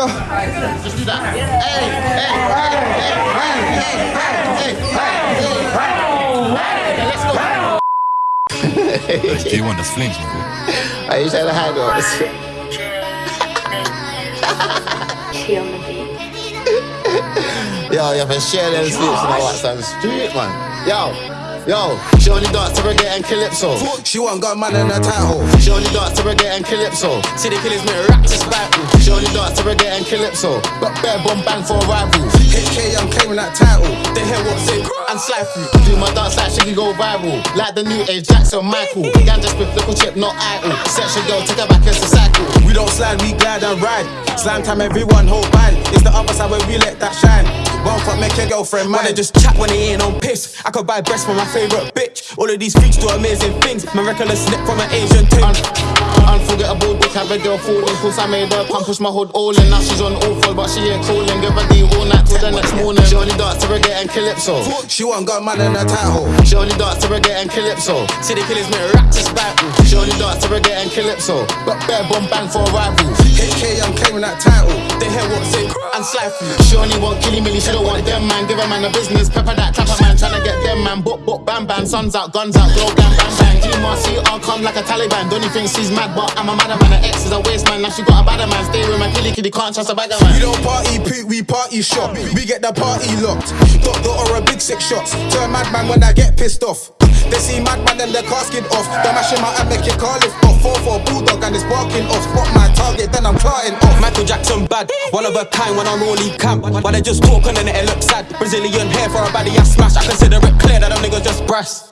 go. Just do that. Hey, hey, hey, hey, hey, hey, hey, hey, hey, let's go. J1 das flinks, man. Are you trying to hide us? She on the beat. Yo, you have been share them slips and that some street, man. Yo, yo, she only dance to reggae and calypso. She want got man in her title. She only dance to reggae and calypso. City killers make rap to battle. She only dance to reggae and calypso. Got bare bomb bang for a rival. HK, I'm claiming that title. They hear what's it and slide through. Do my dance like she can go viral. Like the new age Jackson Michael. Ganja with little chip, not idle. Sexual girl, take her back as a cycle. We don't slide, we glide and ride. Slam time, everyone hold band. It's the other side where we let that shine. One fuck, make your girlfriend mine. They just chat when they ain't on piss. I could buy breasts for my favorite bitch. All of these freaks do amazing things. My reckless slip from an Asian ting. Un- unforgettable dick, have a girl falling. Cause I made her pump, push my hood all in. Now she's on all full, but she ain't calling. Give her the all night till the next morning. She only dance to reggae and calypso. She want got man in her title. She only dance to reggae and calypso. City killers make rap to battle. She only dance to reggae and calypso. Got bare bomb bang for a rival. HK, I'm claiming that title. They hear what's it and slide through. She only want killy milly, she don't want them man. Give a man a business, pepper that trapper man. Tryna get them man, book, book, bam, bam. Suns out, guns out, glow, bam, bam, bang. GMRC, I'll come like a Taliban. Don't you think she's mad, but I'm a madder man. Her ex is a waste man, now she got a badder man. Stay with my killy kitty, can't trust a bagger We don't party poot, we party shop. We get the party locked. Dot dot or a big six shots. Turn madman when I get pissed off. They see madman and the casket off. Don't mash him out and make your car lift off. Four for a bulldog and it's barking off. Spot my target, then I'm clarting off. Michael Jackson bad, one of a kind when I'm only camp. But they just talk and it looks sad. Brazilian hair for a baddie I smash. I consider it clear that them niggas just brass.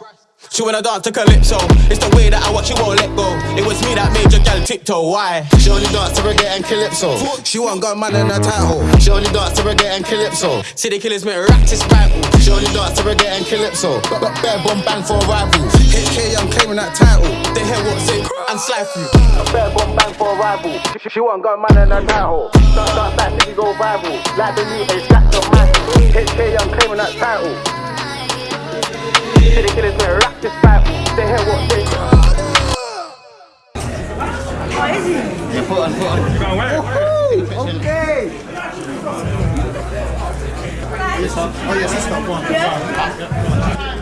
She wanna dance to calypso. It's the way that I watch you won't let go. It was me that made your gal tiptoe. Why? She only dance to reggae and calypso. She want got man in her title. She only dance to reggae and calypso. City killers make to battle. She only dance to reggae and calypso. Got, got bare bomb bang for a rival. HK, I'm claiming that title. They hear what's it and slide through. Fair bomb bang for a rival. She, she want got man in her title. Start, start back, she go rival. Like the new age Jackson Michael. HK, I'm claiming that title to the killers, man. Rock this fight. They head what they What is? Yeah, put on, put on. Okay. This one? Oh, yes, this one. Yeah.